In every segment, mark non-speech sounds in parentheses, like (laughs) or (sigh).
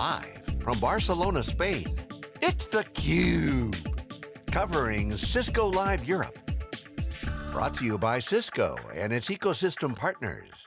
Live from Barcelona, Spain, it's theCUBE. Covering Cisco Live Europe. Brought to you by Cisco and its ecosystem partners.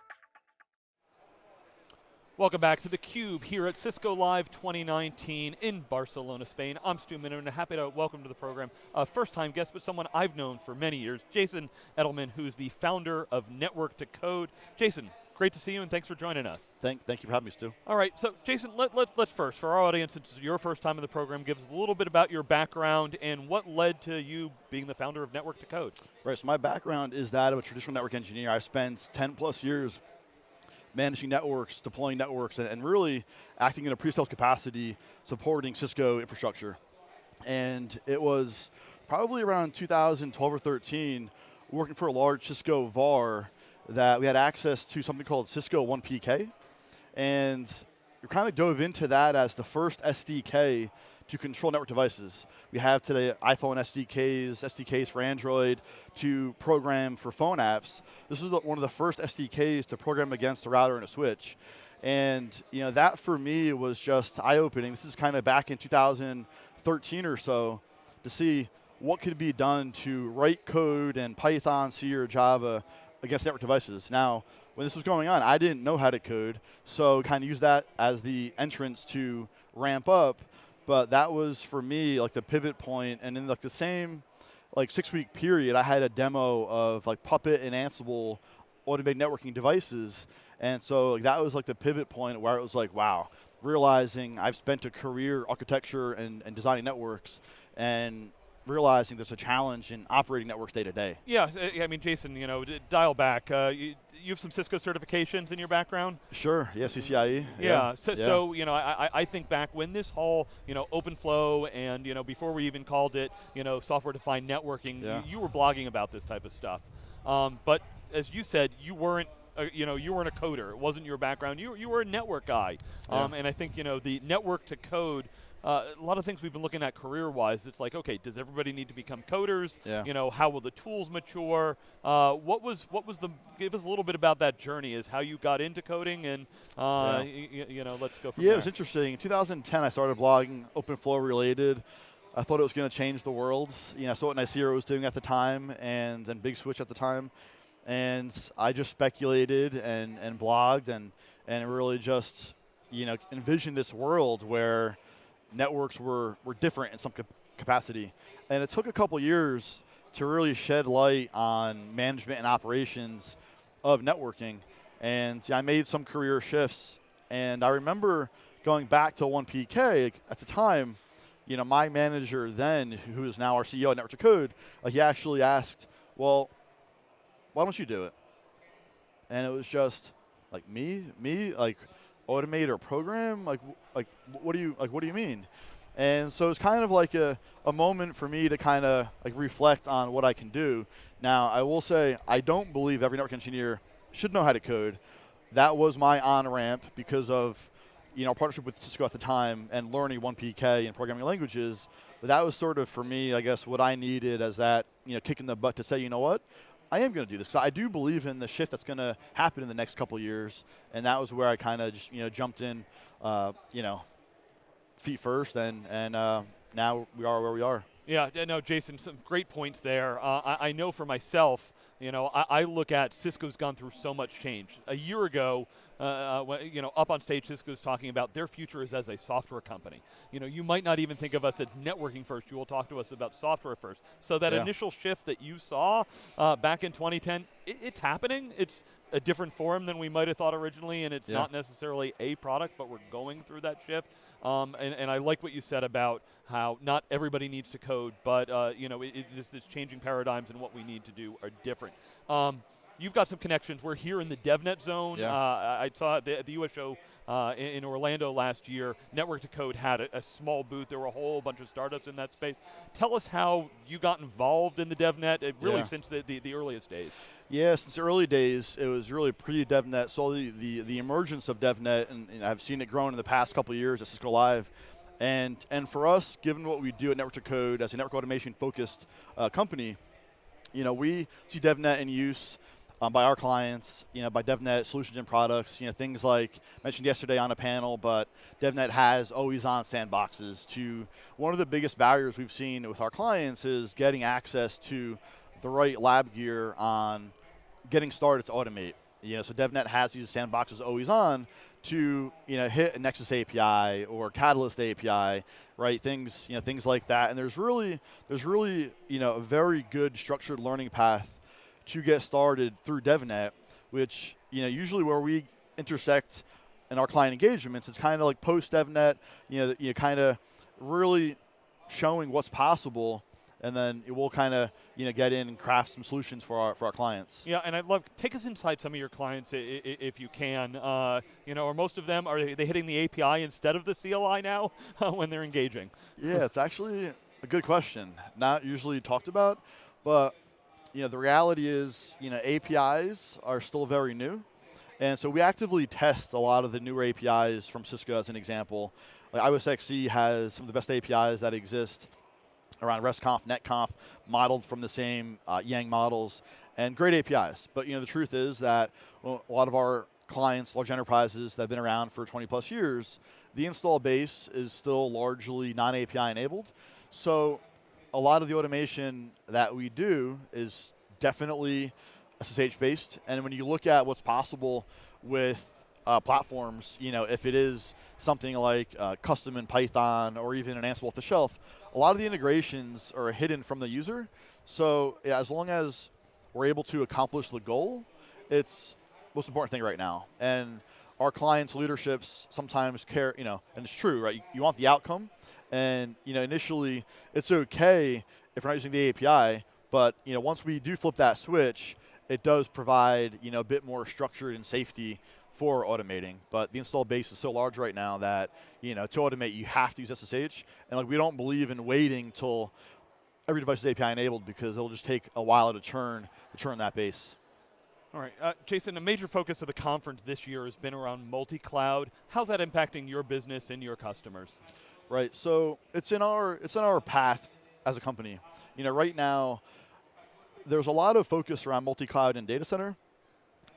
Welcome back to theCUBE here at Cisco Live 2019 in Barcelona, Spain. I'm Stu Miniman and happy to welcome to the program a first time guest, but someone I've known for many years, Jason Edelman, who's the founder of Network to Code. Jason, great to see you and thanks for joining us. Thank, thank you for having me, Stu. All right, so Jason, let, let, let's first, for our audience, it's your first time in the program, give us a little bit about your background and what led to you being the founder of Network to Code. Right, so my background is that of a traditional network engineer. I spent 10 plus years managing networks, deploying networks, and, and really acting in a pre-sales capacity, supporting Cisco infrastructure. And it was probably around 2012 or 13, working for a large Cisco VAR, that we had access to something called Cisco onePK. And we kind of dove into that as the first SDK to control network devices. We have today iPhone SDKs, SDKs for Android, to program for phone apps. This was one of the first SDKs to program against a router and a switch. And you know that for me was just eye-opening. This is kind of back in 2013 or so to see what could be done to write code in Python, C, or Java against network devices. Now, when this was going on, I didn't know how to code, so kind of use that as the entrance to ramp up but that was for me like the pivot point and in like the same like six week period I had a demo of like Puppet and Ansible automated networking devices and so like, that was like the pivot point where it was like wow realizing I've spent a career architecture and, and designing networks and realizing there's a challenge in operating networks day to day. Yeah, I mean, Jason, you know, dial back. Uh, you, you, have some Cisco certifications in your background? Sure, yeah, CCIE. Yeah, yeah. So, yeah. so, you know, I, I think back when this whole, you know, OpenFlow and, you know, before we even called it, you know, software-defined networking, yeah. you, you, were blogging about this type of stuff. Um, but as you said, you weren't uh, you know, you weren't a coder. It wasn't your background. You, you were a network guy. Um, and I think, you know, the network to code uh, a lot of things we've been looking at career-wise, it's like, okay, does everybody need to become coders? Yeah. You know, how will the tools mature? Uh, what was what was the? Give us a little bit about that journey. Is how you got into coding, and uh, yeah. you know, let's go from yeah, there. it was interesting. In 2010, I started blogging open OpenFlow related. I thought it was going to change the world. You know, I saw what Nicira was doing at the time, and and Big Switch at the time, and I just speculated and and blogged and and really just you know envisioned this world where networks were, were different in some capacity. And it took a couple years to really shed light on management and operations of networking. And I made some career shifts. And I remember going back to onePK at the time, you know, my manager then, who is now our CEO at Network to Code, uh, he actually asked, well, why don't you do it? And it was just like me, me, like automate or program? Like, like what do you like? What do you mean? And so it's kind of like a, a moment for me to kind of like reflect on what I can do. Now, I will say I don't believe every network engineer should know how to code. That was my on-ramp because of you know, partnership with Cisco at the time and learning onePK and programming languages. But that was sort of, for me, I guess, what I needed as that, you know, kick in the butt to say, you know what, I am going to do this because I do believe in the shift that's going to happen in the next couple years, and that was where I kind of just you know jumped in, uh, you know, feet first, and and uh, now we are where we are. Yeah, no, Jason, some great points there. Uh, I, I, know for myself, you know, I, I, look at Cisco's gone through so much change. A year ago, uh, uh, you know, up on stage, Cisco's talking about their future is as a software company. You know, you might not even think of us as networking first. You will talk to us about software first. So that yeah. initial shift that you saw uh, back in 2010, it, it's happening. It's a different form than we might have thought originally, and it's yeah. not necessarily a product, but we're going through that shift. Um, and, and, I like what you said about how not everybody needs to code, but uh, you know, it, it just this changing paradigms and what we need to do are different. Um, you've got some connections. We're here in the DevNet zone. Yeah. Uh, I saw the, the US show uh, in, in, Orlando last year. Network to Code had a, a, small booth. There were a whole bunch of startups in that space. Tell us how you got involved in the DevNet, uh, really yeah. since the, the, the, earliest days. Yeah, since the early days, it was really pre-DevNet. So the, the, the emergence of DevNet, and, and I've seen it grow in the past couple of years at Cisco Live. And, and for us, given what we do at Network to Code as a network automation focused uh, company, you know, we see DevNet in use um, by our clients, you know, by DevNet solutions and products, you know, things like mentioned yesterday on a panel, but DevNet has always on sandboxes to one of the biggest barriers we've seen with our clients is getting access to the right lab gear on getting started to automate. You know, so DevNet has these sandboxes always on to you know hit a Nexus API or Catalyst API, right? Things you know things like that. And there's really there's really you know a very good structured learning path to get started through DevNet, which you know usually where we intersect in our client engagements, it's kind of like post DevNet, you know, you kind of really showing what's possible and then it will kind of you know get in and craft some solutions for our for our clients. Yeah, and I'd love take us inside some of your clients if you can. Uh, you know, or most of them are they hitting the API instead of the CLI now (laughs) when they're engaging? Yeah, it's actually a good question. Not usually talked about, but you know the reality is you know APIs are still very new. And so we actively test a lot of the newer APIs from Cisco as an example. Like IOSXE has some of the best APIs that exist around RESTconf, NetConf, modeled from the same uh, Yang models, and great APIs. But you know, the truth is that a lot of our clients, large enterprises that have been around for 20 plus years, the install base is still largely non-API enabled. So a lot of the automation that we do is definitely SSH based. And when you look at what's possible with uh, platforms, you know, if it is something like uh, custom in Python or even an Ansible off the shelf, a lot of the integrations are hidden from the user. So yeah, as long as we're able to accomplish the goal, it's most important thing right now. And our clients' leaderships sometimes care, you know, and it's true, right? You, you want the outcome, and you know, initially it's okay if we're not using the API, but you know, once we do flip that switch, it does provide you know a bit more structure and safety for automating, but the install base is so large right now that you know to automate you have to use SSH, and like we don't believe in waiting till every device is API enabled because it'll just take a while to turn to turn that base. All right, uh, Jason. A major focus of the conference this year has been around multi-cloud. How's that impacting your business and your customers? Right. So it's in our it's in our path as a company. You know, right now there's a lot of focus around multi-cloud and data center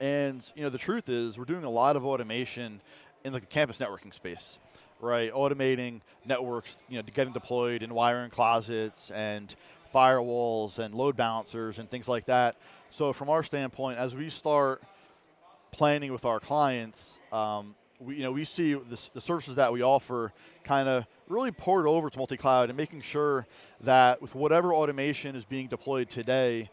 and you know, the truth is, we're doing a lot of automation in like the campus networking space, right? Automating networks, you know, getting deployed in wiring closets and firewalls and load balancers and things like that. So from our standpoint, as we start planning with our clients, um, we, you know, we see this, the services that we offer kind of really poured over to multi-cloud and making sure that with whatever automation is being deployed today,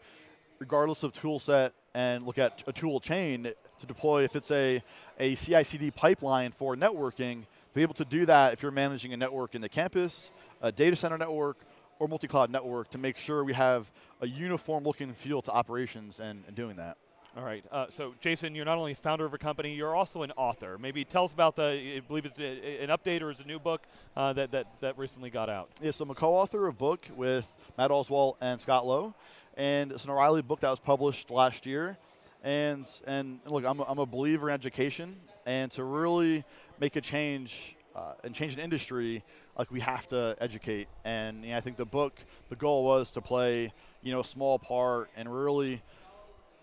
regardless of tool set and look at a tool chain to deploy if it's a, a CI/CD pipeline for networking, to be able to do that if you're managing a network in the campus, a data center network, or multi-cloud network to make sure we have a uniform look and feel to operations and, and doing that. All right. Uh, so, Jason, you're not only founder of a company, you're also an author. Maybe tell us about the. I believe it's a, an update or is a new book uh, that, that that recently got out. Yeah. So I'm a co-author of a book with Matt Oswalt and Scott Lowe, and it's an O'Reilly book that was published last year. And and look, I'm a, I'm a believer in education, and to really make a change uh, and change an industry, like we have to educate. And you know, I think the book, the goal was to play, you know, a small part and really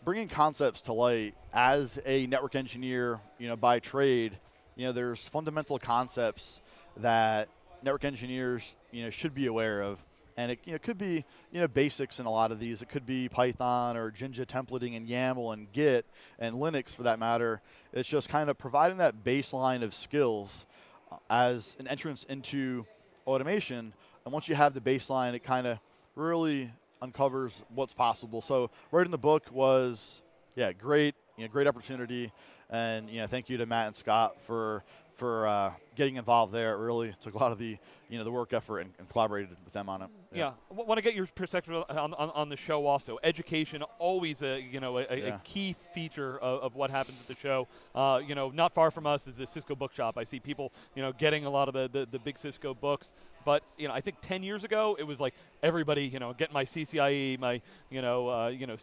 bringing concepts to light as a network engineer, you know, by trade. You know, there's fundamental concepts that network engineers, you know, should be aware of and it you know, could be you know basics in a lot of these. It could be Python or Jinja templating and YAML and Git and Linux for that matter. It's just kind of providing that baseline of skills uh, as an entrance into automation. And once you have the baseline, it kind of really uncovers what's possible. So writing the book was yeah great, you know, great opportunity. And you know, thank you to Matt and Scott for for uh, getting involved there. Really took a lot of the you know the work effort and, and collaborated with them on it. Yeah, yeah. want to get your perspective on, on, on, the show also. Education always a you know a, yeah. a key feature of, of, what happens at the show. Uh, you know, not far from us is the Cisco Bookshop. I see people you know getting a lot of the, the, the big Cisco books. But you know, I think 10 years ago it was like everybody, you know, getting my CCIE, my, you know, uh, you know,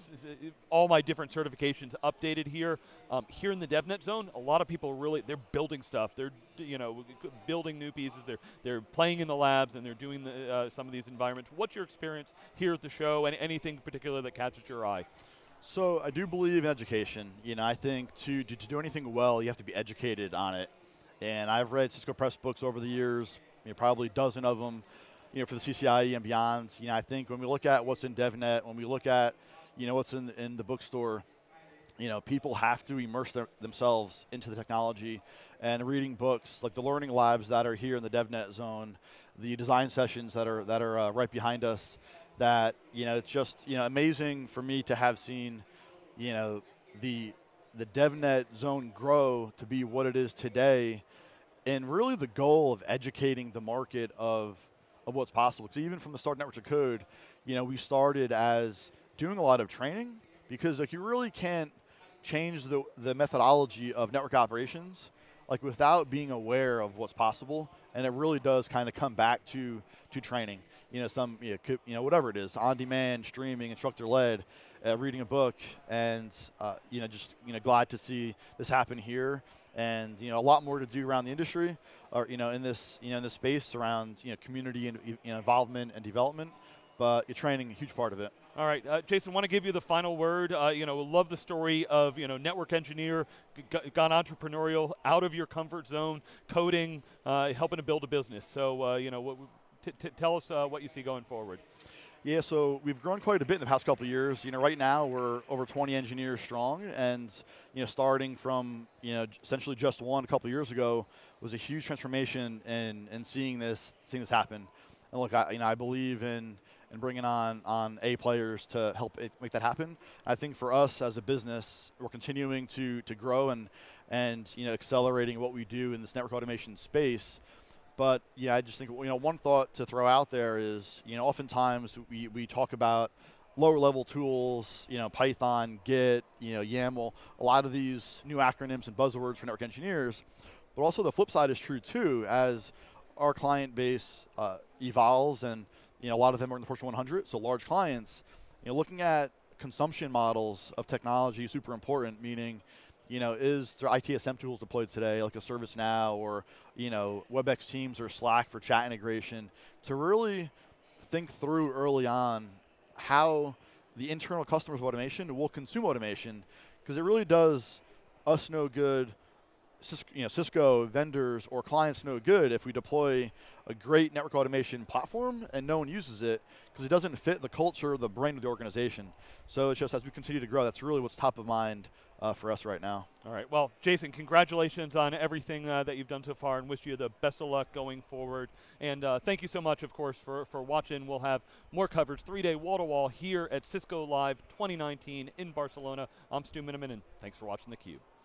all my different certifications updated here. Um, here in the DevNet zone, a lot of people really they're building stuff. They're, you know, building new pieces. They're they're playing in the labs and they're doing the, uh, some of these environments. What's your experience here at the show, and anything particular that catches your eye? So I do believe in education. You know, I think to, to, to do anything well, you have to be educated on it. And I've read Cisco Press books over the years, you know, probably a dozen of them, you know, for the CCIE and beyond. You know, I think when we look at what's in DevNet, when we look at, you know, what's in, in the bookstore, you know, people have to immerse their, themselves into the technology and reading books like the learning labs that are here in the DevNet zone, the design sessions that are that are uh, right behind us. That you know, it's just you know amazing for me to have seen, you know, the the DevNet zone grow to be what it is today, and really the goal of educating the market of of what's possible. Because even from the start, Network to Code, you know, we started as doing a lot of training because like you really can't change the, the methodology of network operations like without being aware of what's possible. And it really does kind of come back to to training. You know some you know, you know whatever it is on demand streaming instructor led uh, reading a book and uh, you know just you know glad to see this happen here. And you know a lot more to do around the industry or you know in this you know in this space around you know community and you know, involvement and development but your training a huge part of it all right, uh, Jason, want to give you the final word. Uh, you know, love the story of you know network engineer, gone entrepreneurial, out of your comfort zone, coding, uh, helping to build a business. So uh, you know, what, tell us uh, what you see going forward. Yeah, so we've grown quite a bit in the past couple of years. You know, right now we're over 20 engineers strong, and you know, starting from you know essentially just one a couple of years ago was a huge transformation in in seeing this seeing this happen. And look, I, you know, I believe in and bringing on on A players to help make that happen. I think for us as a business, we're continuing to to grow and and you know accelerating what we do in this network automation space. But yeah, I just think you know one thought to throw out there is you know oftentimes we we talk about lower level tools, you know Python, Git, you know YAML, a lot of these new acronyms and buzzwords for network engineers. But also the flip side is true too as our client base uh, evolves and you know, a lot of them are in the Fortune 100, so large clients. You know, looking at consumption models of technology is super important, meaning, you know, is there ITSM tools deployed today, like a ServiceNow or, you know, WebEx Teams or Slack for chat integration, to really think through early on how the internal customers of automation will consume automation, because it really does us no good Cisco, you know, Cisco vendors or clients no good if we deploy a great network automation platform and no one uses it because it doesn't fit the culture, the brain of the organization. So it's just as we continue to grow, that's really what's top of mind uh, for us right now. All right. Well, Jason, congratulations on everything uh, that you've done so far, and wish you the best of luck going forward. And uh, thank you so much, of course, for for watching. We'll have more coverage, three-day wall-to-wall here at Cisco Live 2019 in Barcelona. I'm Stu Miniman, and thanks for watching theCUBE.